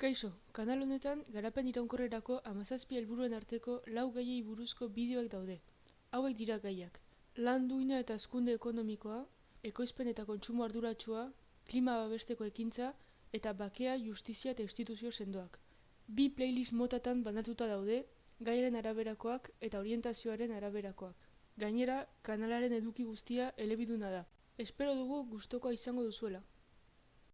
Kaixo, kanal honetan garapen iraunkorrerako amazazpi helburuen arteko lau gaiei buruzko bideoak daude. Hauek dira gaiak. Lan duina eta azkunde ekonomikoa, ekoizpen eta kontsumo arduratsua, klima babesteko ekintza eta bakea, justizia eta instituzio sendoak. Bi playlist motatan banatuta daude, gaiaren araberakoak eta orientazioaren araberakoak. Gainera, kanalaren eduki guztia elebiduna da. Espero dugu gustokoa izango duzuela.